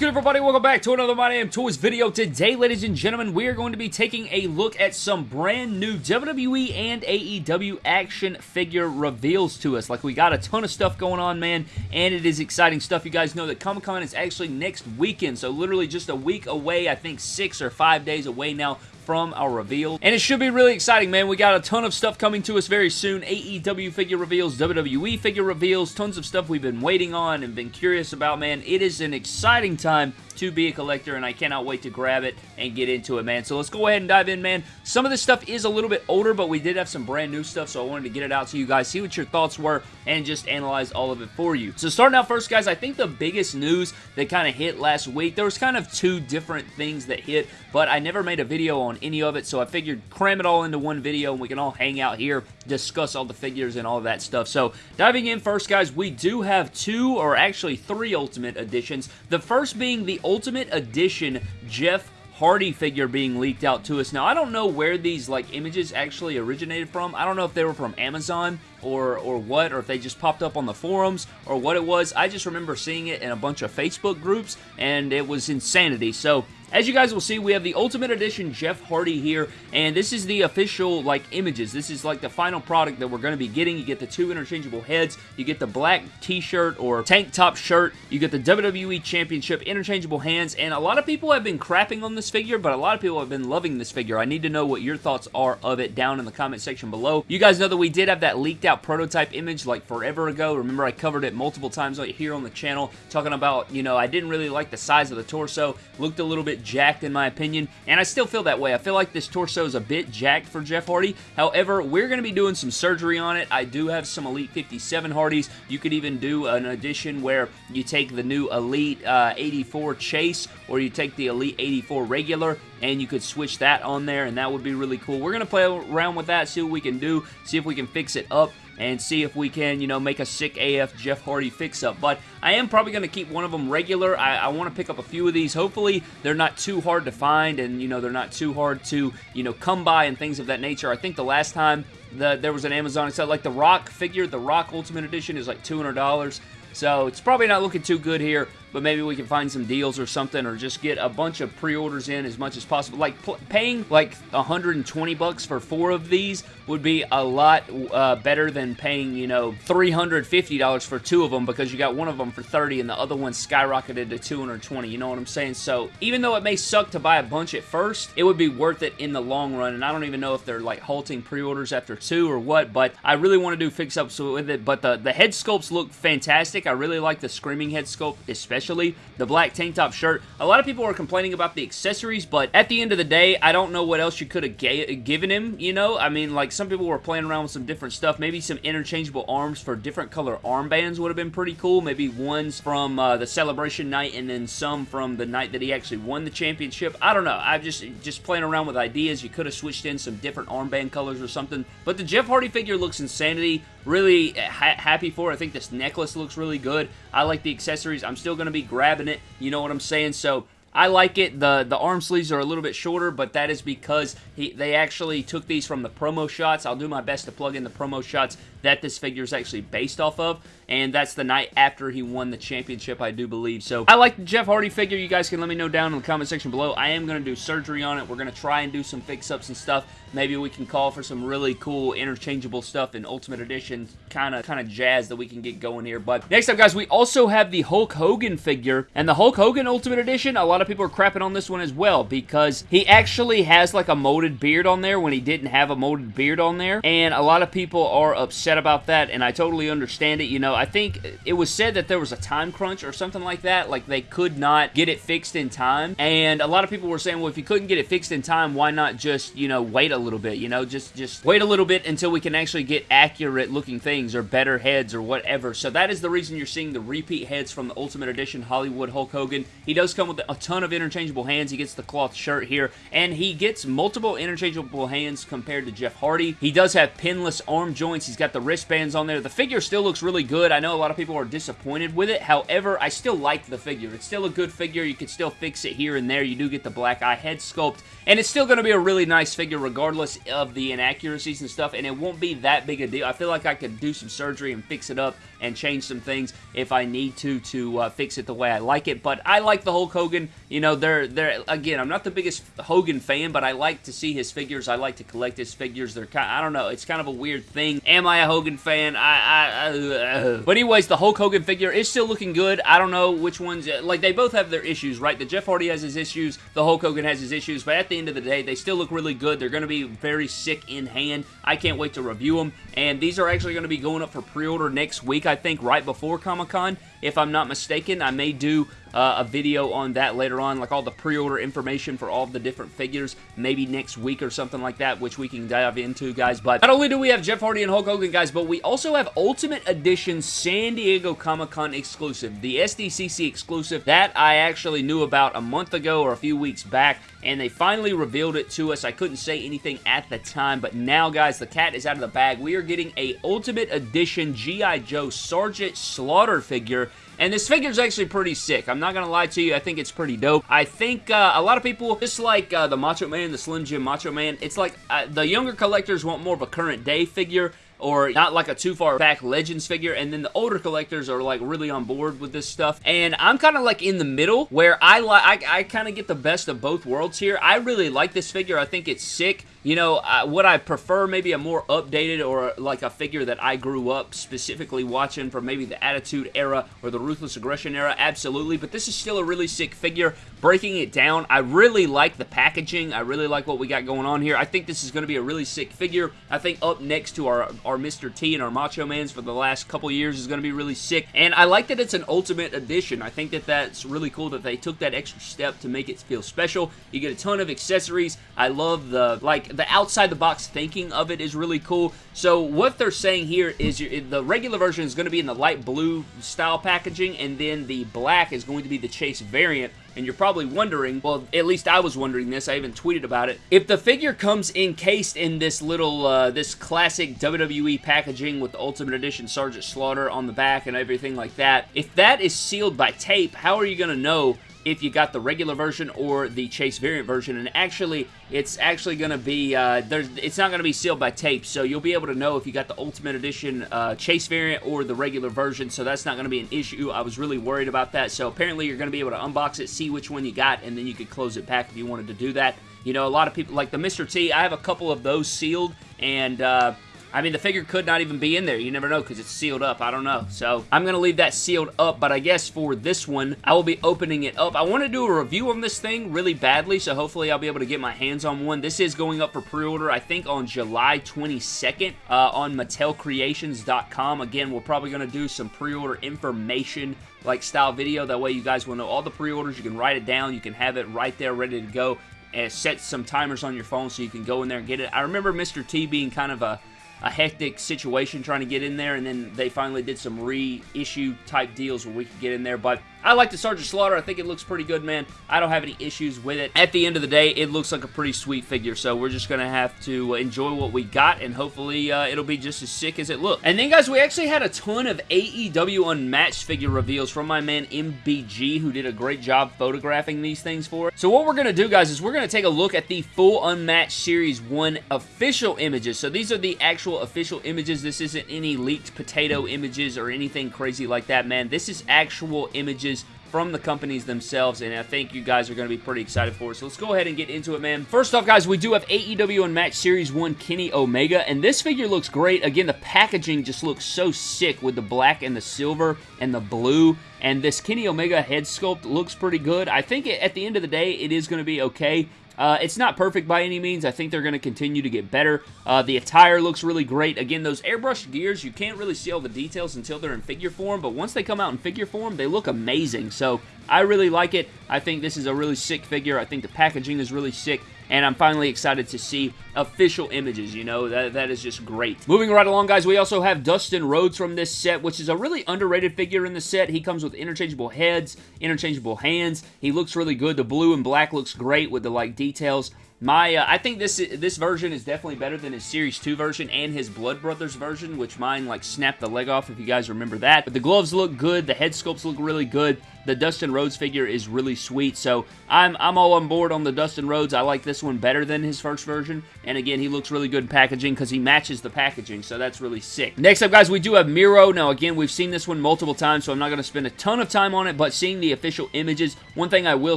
good, everybody? Welcome back to another My Damn Toys video. Today, ladies and gentlemen, we are going to be taking a look at some brand new WWE and AEW action figure reveals to us. Like, we got a ton of stuff going on, man, and it is exciting stuff. You guys know that Comic-Con is actually next weekend, so literally just a week away, I think six or five days away now from our reveal. And it should be really exciting, man. We got a ton of stuff coming to us very soon. AEW figure reveals, WWE figure reveals, tons of stuff we've been waiting on and been curious about, man. It is an exciting time to be a collector, and I cannot wait to grab it and get into it, man. So let's go ahead and dive in, man. Some of this stuff is a little bit older, but we did have some brand new stuff, so I wanted to get it out to you guys, see what your thoughts were, and just analyze all of it for you. So starting out first, guys, I think the biggest news that kind of hit last week, there was kind of two different things that hit, but I never made a video on any of it, so I figured cram it all into one video, and we can all hang out here, discuss all the figures and all that stuff. So diving in first, guys, we do have two, or actually three Ultimate Editions. The first being the Ultimate Edition Jeff Hardy figure being leaked out to us. Now, I don't know where these like images actually originated from. I don't know if they were from Amazon or, or what, or if they just popped up on the forums or what it was. I just remember seeing it in a bunch of Facebook groups, and it was insanity. So, as you guys will see, we have the Ultimate Edition Jeff Hardy here, and this is the official, like, images. This is, like, the final product that we're going to be getting. You get the two interchangeable heads, you get the black t-shirt or tank top shirt, you get the WWE Championship interchangeable hands, and a lot of people have been crapping on this figure, but a lot of people have been loving this figure. I need to know what your thoughts are of it down in the comment section below. You guys know that we did have that leaked out prototype image, like, forever ago. Remember, I covered it multiple times here on the channel, talking about, you know, I didn't really like the size of the torso, looked a little bit jacked in my opinion, and I still feel that way. I feel like this torso is a bit jacked for Jeff Hardy. However, we're going to be doing some surgery on it. I do have some Elite 57 Hardys. You could even do an edition where you take the new Elite uh, 84 Chase or you take the Elite 84 regular and you could switch that on there and that would be really cool. We're going to play around with that, see what we can do, see if we can fix it up and see if we can, you know, make a sick AF Jeff Hardy fix-up. But I am probably going to keep one of them regular. I, I want to pick up a few of these. Hopefully, they're not too hard to find and, you know, they're not too hard to, you know, come by and things of that nature. I think the last time the, there was an Amazon sale, like the Rock figure, the Rock Ultimate Edition is like $200. So it's probably not looking too good here, but maybe we can find some deals or something or just get a bunch of pre-orders in as much as possible. Like paying like 120 bucks for four of these would be a lot uh, better than paying, you know, $350 for two of them because you got one of them for 30 and the other one skyrocketed to 220. You know what I'm saying? So even though it may suck to buy a bunch at first, it would be worth it in the long run. And I don't even know if they're like halting pre-orders after two or what, but I really want to do fix-ups with it. But the, the head sculpts look fantastic. I really like the Screaming head sculpt especially. The black tank top shirt. A lot of people are complaining about the accessories, but at the end of the day, I don't know what else you could have given him, you know? I mean, like, some people were playing around with some different stuff. Maybe some interchangeable arms for different color armbands would have been pretty cool. Maybe ones from uh, the celebration night and then some from the night that he actually won the championship. I don't know. I'm just, just playing around with ideas. You could have switched in some different armband colors or something. But the Jeff Hardy figure looks insanity. Really ha happy for. I think this necklace looks really good. I like the accessories. I'm still going to be grabbing it. You know what I'm saying? So I like it. The the arm sleeves are a little bit shorter, but that is because he, they actually took these from the promo shots. I'll do my best to plug in the promo shots that this figure is actually based off of, and that's the night after he won the championship, I do believe. So I like the Jeff Hardy figure. You guys can let me know down in the comment section below. I am going to do surgery on it. We're going to try and do some fix-ups and stuff. Maybe we can call for some really cool interchangeable stuff in Ultimate Edition kind of kind of jazz that we can get going here. But next up, guys, we also have the Hulk Hogan figure, and the Hulk Hogan Ultimate Edition, a lot of people are crapping on this one as well because he actually has like a molded beard on there when he didn't have a molded beard on there, and a lot of people are upset about that, and I totally understand it. You know, I think it was said that there was a time crunch or something like that, like they could not get it fixed in time, and a lot of people were saying, well, if you couldn't get it fixed in time, why not just, you know, wait a little bit, you know, just, just wait a little bit until we can actually get accurate looking things or better heads or whatever. So that is the reason you're seeing the repeat heads from the Ultimate Edition Hollywood Hulk Hogan. He does come with a ton of interchangeable hands. He gets the cloth shirt here, and he gets multiple interchangeable hands compared to Jeff Hardy. He does have pinless arm joints. He's got the the wristbands on there. The figure still looks really good. I know a lot of people are disappointed with it. However, I still like the figure. It's still a good figure. You can still fix it here and there. You do get the black eye head sculpt. And it's still going to be a really nice figure regardless of the inaccuracies and stuff. And it won't be that big a deal. I feel like I could do some surgery and fix it up and change some things if I need to to uh, fix it the way I like it. But I like the Hulk Hogan. You know, they're they're again. I'm not the biggest Hogan fan, but I like to see his figures. I like to collect his figures. They're kind. I don't know. It's kind of a weird thing. Am I a Hogan fan? I. I uh, but anyways, the Hulk Hogan figure is still looking good. I don't know which ones. Like they both have their issues, right? The Jeff Hardy has his issues. The Hulk Hogan has his issues. But at the end of the day, they still look really good. They're going to be very sick in hand. I can't wait to review them. And these are actually going to be going up for pre-order next week, I think, right before Comic-Con if I'm not mistaken. I may do uh, a video on that later on, like all the pre-order information for all the different figures, maybe next week or something like that, which we can dive into, guys. But not only do we have Jeff Hardy and Hulk Hogan, guys, but we also have Ultimate Edition San Diego Comic-Con exclusive, the SDCC exclusive that I actually knew about a month ago or a few weeks back, and they finally revealed it to us. I couldn't say anything at the time, but now, guys, the cat is out of the bag. We are getting a Ultimate Edition G.I. Joe Sergeant Slaughter figure and this figure is actually pretty sick. I'm not going to lie to you. I think it's pretty dope. I think uh, a lot of people, just like uh, the Macho Man, the Slim Jim Macho Man, it's like uh, the younger collectors want more of a current day figure or not like a too far back Legends figure, and then the older collectors are like really on board with this stuff. And I'm kind of like in the middle where I like I, I kind of get the best of both worlds here. I really like this figure. I think it's sick. You know, uh, would I prefer maybe a more updated or like a figure that I grew up specifically watching from maybe the Attitude era or the Ruthless Aggression era? Absolutely, but this is still a really sick figure. Breaking it down, I really like the packaging. I really like what we got going on here. I think this is going to be a really sick figure. I think up next to our, our Mr. T and our Macho Mans for the last couple years is going to be really sick. And I like that it's an Ultimate Edition. I think that that's really cool that they took that extra step to make it feel special. You get a ton of accessories. I love the, like, the outside the box thinking of it is really cool. So what they're saying here is the regular version is going to be in the light blue style packaging and then the black is going to be the Chase variant and you're probably wondering, well, at least I was wondering this, I even tweeted about it, if the figure comes encased in this little, uh, this classic WWE packaging with the Ultimate Edition Sergeant Slaughter on the back and everything like that, if that is sealed by tape, how are you going to know if you got the regular version or the Chase variant version. And actually, it's actually going to be, uh, it's not going to be sealed by tape, so you'll be able to know if you got the Ultimate Edition uh, Chase variant or the regular version, so that's not going to be an issue. I was really worried about that, so apparently you're going to be able to unbox it, see which one you got, and then you could close it back if you wanted to do that. You know, a lot of people, like the Mr. T, I have a couple of those sealed, and, uh, I mean, the figure could not even be in there. You never know because it's sealed up. I don't know. So I'm going to leave that sealed up, but I guess for this one, I will be opening it up. I want to do a review on this thing really badly, so hopefully I'll be able to get my hands on one. This is going up for pre-order, I think, on July 22nd uh, on MattelCreations.com. Again, we're probably going to do some pre-order information like style video. That way you guys will know all the pre-orders. You can write it down. You can have it right there ready to go and set some timers on your phone so you can go in there and get it. I remember Mr. T being kind of a a hectic situation trying to get in there, and then they finally did some reissue type deals where we could get in there. But I like the Sergeant Slaughter. I think it looks pretty good, man. I don't have any issues with it. At the end of the day, it looks like a pretty sweet figure, so we're just going to have to enjoy what we got, and hopefully uh, it'll be just as sick as it looks. And then, guys, we actually had a ton of AEW Unmatched figure reveals from my man MBG, who did a great job photographing these things for us. So what we're going to do, guys, is we're going to take a look at the full Unmatched Series 1 official images. So these are the actual official images. This isn't any leaked potato images or anything crazy like that, man. This is actual images from the companies themselves, and I think you guys are going to be pretty excited for it. So let's go ahead and get into it, man. First off, guys, we do have AEW Unmatched Series 1 Kenny Omega, and this figure looks great. Again, the packaging just looks so sick with the black and the silver and the blue, and this Kenny Omega head sculpt looks pretty good. I think at the end of the day, it is going to be okay. Uh, it's not perfect by any means. I think they're going to continue to get better. Uh, the attire looks really great. Again, those airbrushed gears, you can't really see all the details until they're in figure form, but once they come out in figure form, they look amazing. So I really like it. I think this is a really sick figure. I think the packaging is really sick and I'm finally excited to see official images, you know, that, that is just great. Moving right along, guys, we also have Dustin Rhodes from this set, which is a really underrated figure in the set. He comes with interchangeable heads, interchangeable hands. He looks really good. The blue and black looks great with the, like, details My, uh, I think this this version is definitely better than his Series 2 version and his Blood Brothers version, which mine, like, snapped the leg off, if you guys remember that. But the gloves look good, the head sculpts look really good, the Dustin Rhodes figure is really sweet, so I'm, I'm all on board on the Dustin Rhodes. I like this one better than his first version, and again, he looks really good in packaging because he matches the packaging, so that's really sick. Next up, guys, we do have Miro. Now, again, we've seen this one multiple times, so I'm not going to spend a ton of time on it, but seeing the official images, one thing I will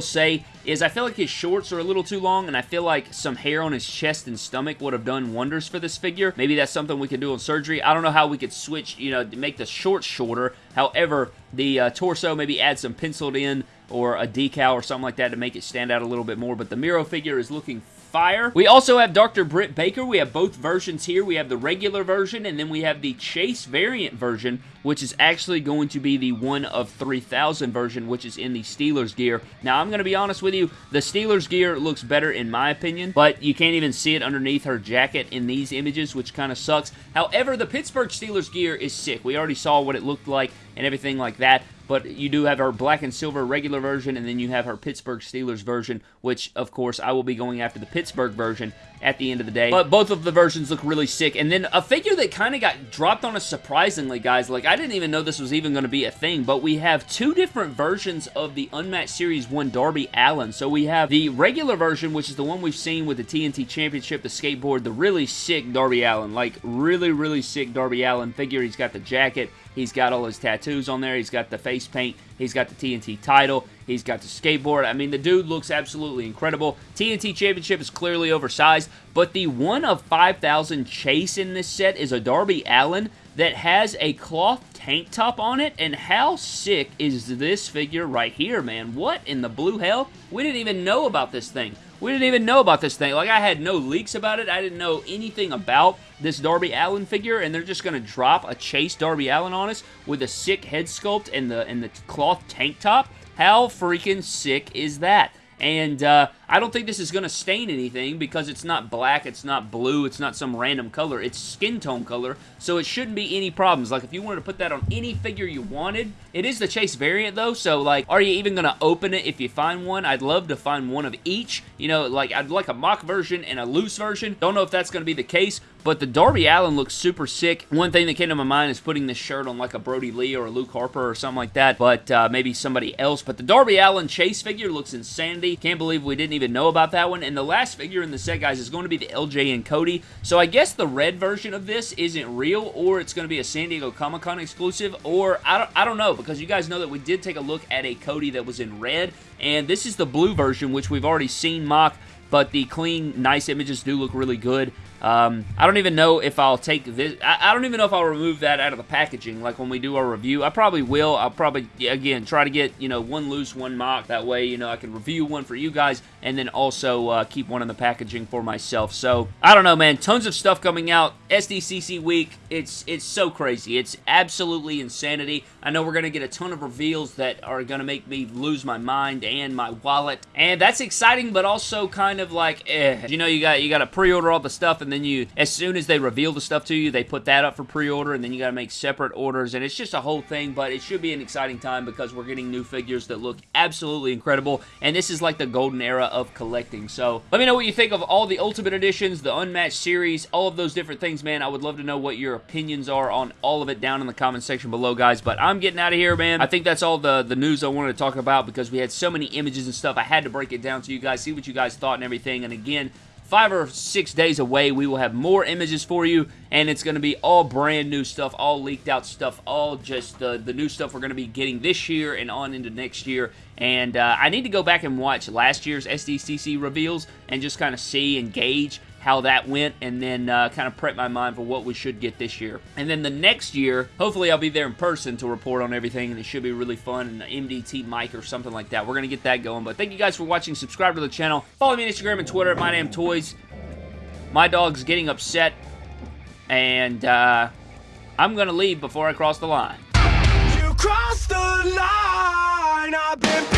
say is I feel like his shorts are a little too long, and I feel like some hair on his chest and stomach would have done wonders for this figure. Maybe that's something we could do on surgery. I don't know how we could switch, you know, make the shorts shorter. However, the uh, torso, maybe add some penciled in or a decal or something like that to make it stand out a little bit more. But the Miro figure is looking fire. We also have Dr. Britt Baker. We have both versions here. We have the regular version, and then we have the Chase variant version, which is actually going to be the 1 of 3000 version, which is in the Steelers gear. Now, I'm going to be honest with you, the Steelers gear looks better in my opinion, but you can't even see it underneath her jacket in these images, which kind of sucks. However, the Pittsburgh Steelers gear is sick. We already saw what it looked like and everything like that but you do have her black and silver regular version, and then you have her Pittsburgh Steelers version, which, of course, I will be going after the Pittsburgh version at the end of the day. But both of the versions look really sick. And then a figure that kind of got dropped on us surprisingly, guys. Like, I didn't even know this was even going to be a thing, but we have two different versions of the Unmatched Series 1 Darby Allin. So we have the regular version, which is the one we've seen with the TNT Championship, the skateboard, the really sick Darby Allin. Like, really, really sick Darby Allin figure. He's got the jacket. He's got all his tattoos on there. He's got the face paint. He's got the TNT title. He's got the skateboard. I mean, the dude looks absolutely incredible. TNT Championship is clearly oversized, but the one of 5,000 chase in this set is a Darby Allin that has a cloth tank top on it, and how sick is this figure right here, man? What in the blue hell? We didn't even know about this thing. We didn't even know about this thing. Like, I had no leaks about it. I didn't know anything about this Darby Allin figure, and they're just going to drop a Chase Darby Allin on us with a sick head sculpt and the, and the cloth tank top. How freaking sick is that? And uh, I don't think this is going to stain anything because it's not black, it's not blue, it's not some random color. It's skin tone color, so it shouldn't be any problems. Like, if you wanted to put that on any figure you wanted, it is the Chase variant, though, so, like, are you even going to open it if you find one? I'd love to find one of each. You know, like, I'd like a mock version and a loose version. Don't know if that's going to be the case, but the Darby Allin looks super sick. One thing that came to my mind is putting this shirt on, like, a Brodie Lee or a Luke Harper or something like that, but uh, maybe somebody else. But the Darby Allin Chase figure looks insanity. Can't believe we didn't even know about that one. And the last figure in the set, guys, is going to be the LJ and Cody. So I guess the red version of this isn't real, or it's going to be a San Diego Comic-Con exclusive, or I don't, I don't know, because you guys know that we did take a look at a Cody that was in red, and this is the blue version, which we've already seen mock, but the clean, nice images do look really good. Um, I don't even know if I'll take this. I, I, don't even know if I'll remove that out of the packaging, like when we do our review. I probably will. I'll probably, again, try to get, you know, one loose, one mock. That way, you know, I can review one for you guys and then also uh, keep one in the packaging for myself. So, I don't know, man. Tons of stuff coming out. SDCC week, it's, it's so crazy. It's absolutely insanity. I know we're to get a ton of reveals that are to make me lose my mind and my wallet. And that's exciting, but also kind of like, eh. You know, you got, you got to pre-order all the stuff and then you, as soon as they reveal the stuff to you, they put that up for pre-order, and then you got to make separate orders, and it's just a whole thing, but it should be an exciting time because we're getting new figures that look absolutely incredible, and this is like the golden era of collecting, so let me know what you think of all the Ultimate Editions, the Unmatched Series, all of those different things, man. I would love to know what your opinions are on all of it down in the comment section below, guys, but I'm getting out of here, man. I think that's all the, the news I wanted to talk about because we had so many images and stuff. I had to break it down to you guys, see what you guys thought and everything, and again, five or six days away, we will have more images for you, and it's going to be all brand new stuff, all leaked out stuff, all just the, the new stuff we're going to be getting this year and on into next year. And uh, I need to go back and watch last year's SDCC reveals and just kind of see and gauge how that went, and then uh, kind of prep my mind for what we should get this year. And then the next year, hopefully, I'll be there in person to report on everything, and it should be really fun. And an MDT mic or something like that. We're going to get that going. But thank you guys for watching. Subscribe to the channel. Follow me on Instagram and Twitter at My Damn Toys. My dog's getting upset, and uh, I'm going to leave before I cross the line. You crossed the line.